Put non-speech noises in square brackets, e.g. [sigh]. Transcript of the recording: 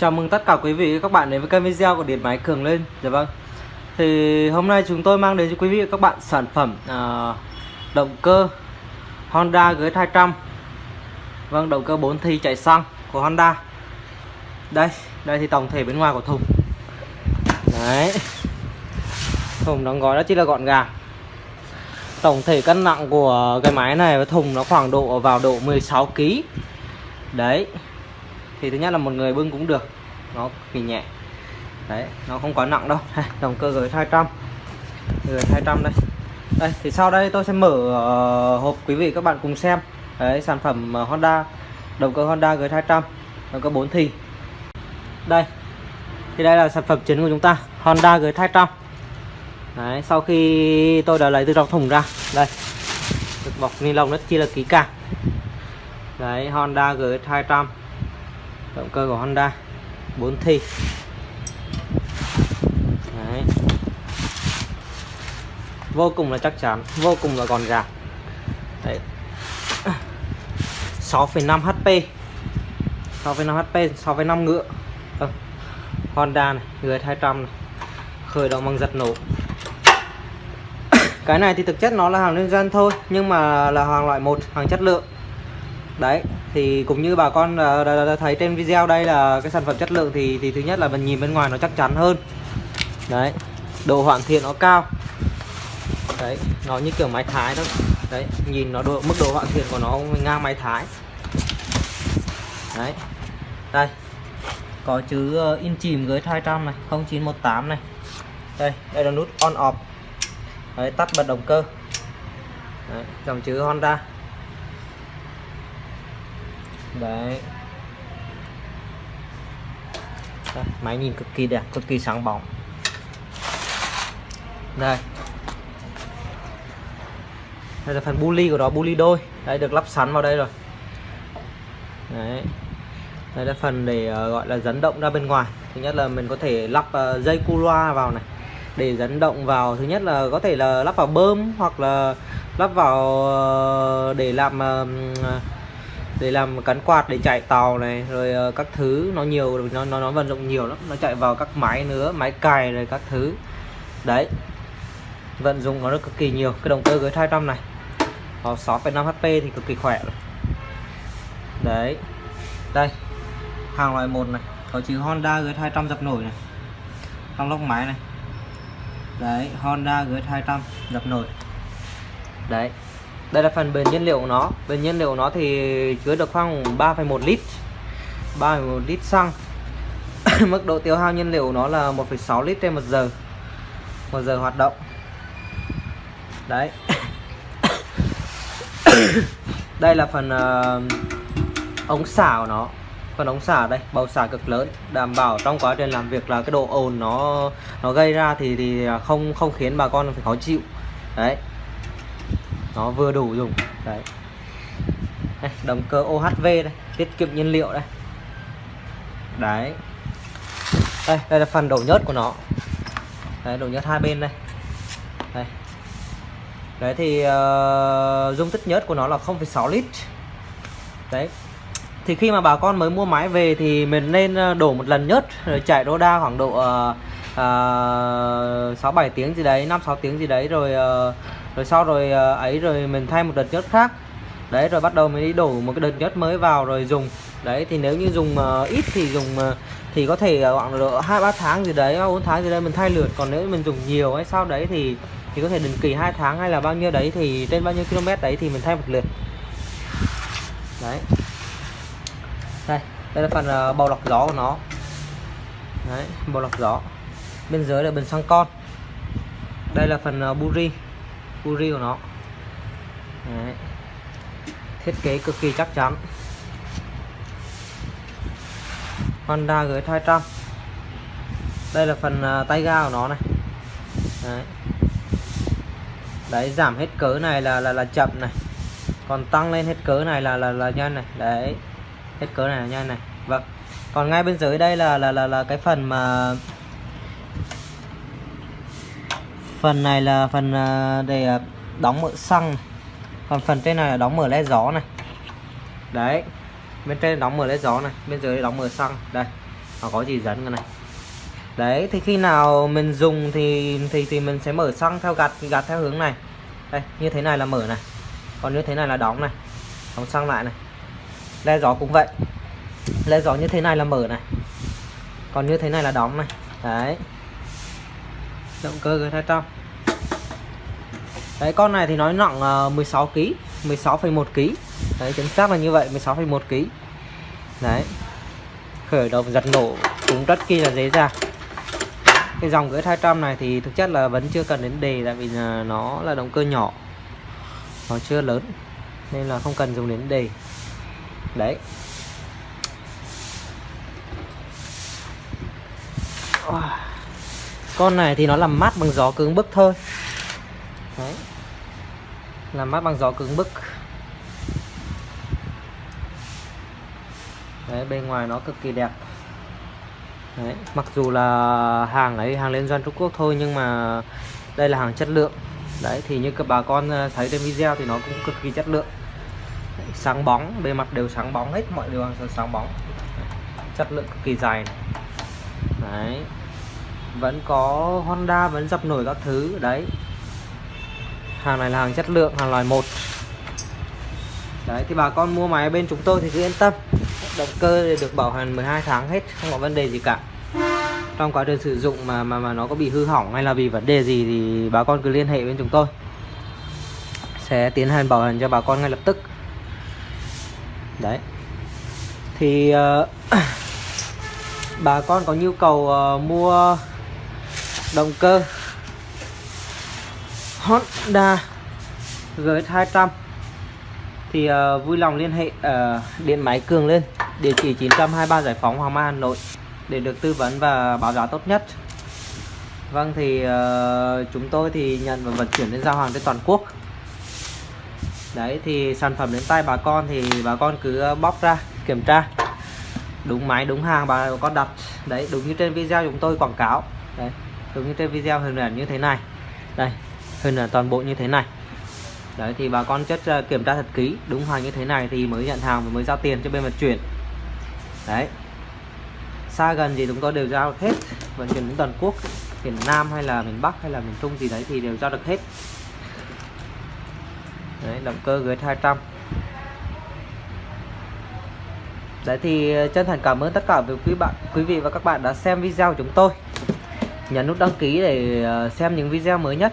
Chào mừng tất cả quý vị và các bạn đến với kênh video của Điện Máy Cường Lên. Dạ vâng. Thì hôm nay chúng tôi mang đến cho quý vị và các bạn sản phẩm à, động cơ Honda GS200 Vâng, động cơ 4 thi chạy xăng của Honda. Đây, đây thì tổng thể bên ngoài của thùng. Đấy. Thùng đóng gói đó chỉ là gọn gàng. Tổng thể cân nặng của cái máy này với thùng nó khoảng độ vào độ 16 kg Đấy thì thứ nhất là một người bưng cũng được. Nó kỳ nhẹ. Đấy nó không quá nặng đâu. [laughs] Động cơ gửi 200 gửi 200 đây. Đây thì sau đây tôi sẽ mở uh, hộp quý vị các bạn cùng xem. Đấy sản phẩm uh, Honda. Động cơ Honda gửi 200 động cơ 4 thì. Đây. Thì đây là sản phẩm chính của chúng ta. Honda gửi 200 đấy sau khi tôi đã lấy từ trong thùng ra. Đây. Được bọc ni lông rất chi là kỹ càng. Đấy Honda gửi 200 động cơ của Honda 4 thi. Đấy. vô cùng là chắc chắn vô cùng là gọn gàng. Đấy. 6,5 HP 6,5 HP 6,5 ngựa. Ừ. Honda này người 200 này. Khởi động bằng giật nổ. [coughs] Cái này thì thực chất nó là hàng liên doanh thôi nhưng mà là hàng loại một hàng chất lượng. Đấy thì cũng như bà con ờ, đã, đã, đã thấy trên video đây là cái sản phẩm chất lượng thì thì thứ nhất là mình nhìn bên ngoài nó chắc chắn hơn. Đấy độ hoàn thiện nó cao. Đấy nó như kiểu máy thái đó đấy nhìn nó độ mức độ hoàn thiện của nó ngang máy thái. Đấy đây có chữ ờ, in chìm với 200 này 0918 này. Đây đây là nút on off. Đấy tắt bật động cơ. Đấy, dòng chữ Honda đấy. Đây, máy nhìn cực kỳ đẹp cực kỳ sáng bóng. Đây. Đây là phần buli của nó buli đôi. Đây được lắp sẵn vào đây rồi. Đấy. Đây là phần để uh, gọi là dẫn động ra bên ngoài. Thứ nhất là mình có thể lắp uh, dây cu loa vào này để dẫn động vào. Thứ nhất là có thể là lắp vào bơm hoặc là lắp vào uh, để làm uh, để làm cắn quạt để chạy tàu này rồi uh, các thứ nó nhiều nó nó nó vận dụng nhiều lắm. Nó chạy vào các máy nữa máy cài rồi các thứ. Đấy vận dụng nó rất cực kỳ nhiều. Cái động cơ GS 200 này có 6,5 HP thì cực kỳ khỏe rồi. Đấy đây hàng loại một này có chữ Honda GS 200 dập nổi này. Trong lốc máy này. Đấy Honda GS 200 dập nổi. Đấy đây là phần bền nhiên liệu của nó. Bền nhiên liệu của nó thì chứa được khoảng 3,1 lít. 3,1 lít xăng. [coughs] Mức độ tiêu hao nhiên liệu của nó là 1,6 lít trên một giờ. Một giờ hoạt động. Đấy. [coughs] Đây là phần uh, ống xả của nó. Phần ống xả đây bầu xả cực lớn. Đảm bảo trong quá trình làm việc là cái độ ồn nó nó gây ra thì thì không không khiến bà con phải khó chịu. Đấy nó vừa đủ dùng. Đấy. Đây, động cơ OHV đây. Tiết kiệm nhiên liệu đây. Đấy. Đây đây là phần đầu nhớt của nó. Đấy đầu nhớt hai bên đây. Đây. Đấy thì uh, dung tích nhớt của nó là 0,6 lít. Đấy. Thì khi mà bà con mới mua máy về thì mình nên ờ, đổ một lần nhớt rồi chạy đô đa khoảng độ uh, uh, 6 7 tiếng gì đấy 5 6 tiếng gì đấy rồi uh, rồi sau rồi ờ, ấy rồi mình thay một đợt nhớt khác. Đấy rồi bắt đầu mình đi đổ một cái đợt nhớt mới vào rồi dùng. Đấy thì nếu như dùng uh, ít thì dùng uh, thì có thể khoảng độ hai ba tháng gì đấy bốn tháng gì đấy mình thay lượt. Còn nếu mình dùng nhiều hay sau đấy thì thì có thể định kỳ hai tháng hay là bao nhiêu đấy thì trên bao nhiêu km đấy thì mình thay một lượt. Đấy. Đây đây là phần uh, bầu lọc gió của nó. Đấy bầu lọc gió. Bên dưới là bình xăng con. Đây là phần uh, buri Uri của nó. Đấy. thiết kế cực kỳ chắc chắn. Honda GS 200 đây là phần à, tay ga của nó này. Đấy. Đấy, giảm hết cỡ này là là là chậm này. Còn tăng lên hết cỡ này là là là nhanh này. Đấy. Hết cỡ này là nhanh này. Vâng. Còn ngay bên dưới đây là là là là cái phần mà phần này là phần à, để đóng mở xăng. Còn phần trên này là đóng mở led gió này. Đấy, bên trên đóng mở led gió này, bên dưới đóng mở xăng. Đây, nó có gì dẫn cái này. Đấy, thì khi nào mình dùng thì thì thì mình sẽ mở xăng theo gạt gạt theo hướng này. Đây, như thế này là mở này. Còn như thế này là đóng này. Đóng xăng lại này. Le gió cũng vậy. Le gió như thế này là mở này. Còn như thế này là đóng này. Đấy động cơ G200 đấy con này thì nói nặng 16 kg 16,1 kg đấy chính xác là như vậy 16,1 kg đấy. Khởi động giật nổ cũng rất kia là dễ dàng. Cái dòng gửi 200 này thì thực chất là vẫn chưa cần đến đề tại vì là nó là động cơ nhỏ. Nó chưa lớn nên là không cần dùng đến đề. Đấy con này thì nó làm mát bằng gió cứng bức thôi. Đấy. Làm mát bằng gió cứng bức. Đấy bên ngoài nó cực kỳ đẹp. Đấy mặc dù là hàng ấy hàng liên doanh Trung Quốc thôi nhưng mà đây là hàng chất lượng. Đấy thì như các bà con ờ, thấy trên video thì nó cũng cực kỳ chất lượng. Đấy, sáng bóng bề mặt đều sáng bóng hết mọi đều sáng bóng. Chất lượng cực kỳ dài này. đấy vẫn có Honda vẫn dập nổi các thứ đấy. Hàng này là hàng chất lượng hàng loại một. Đấy thì bà con mua máy bên chúng tôi thì cứ yên tâm. Động cơ được bảo hành 12 tháng hết không có vấn đề gì cả. Trong quá trình sử dụng mà mà mà nó có bị hư hỏng hay là vì vấn đề gì thì bà con cứ liên hệ với chúng tôi. Sẽ tiến hành bảo hành cho bà con ngay lập tức. Đấy. Thì uh, [coughs] bà con có nhu cầu uh, mua động cơ. Honda GS200 thì uh, vui lòng liên hệ uh, điện máy Cường lên địa chỉ 923 Giải phóng Hoàng Mai Hà Nội để được tư vấn và báo giá tốt nhất. Vâng thì uh, chúng tôi thì nhận và vận chuyển đến giao hàng trên toàn quốc. Đấy thì sản phẩm đến tay bà con thì bà con cứ bóc ra kiểm tra. Đúng máy đúng hàng bà con đặt. Đấy đúng như trên video chúng tôi quảng cáo. Đấy giống như cái video hình ảnh như thế này. Đây hình ảnh toàn bộ như thế này. Đấy thì bà con chất ờ, kiểm tra thật kỹ Đúng hàng như thế này thì mới nhận hàng và mới giao tiền cho bên vận chuyển. Đấy. Xa gần gì chúng tôi đều giao hết Vận chuyển đến toàn quốc Miền Nam hay là miền Bắc hay là miền Trung gì đấy thì đều giao được hết. Đấy động cơ gửi 200 Đấy thì ờ, chân thành cảm ơn tất cả quý bạn, quý vị và các bạn đã xem video của chúng tôi. Nhấn nút đăng ký để ờ, xem những video mới nhất.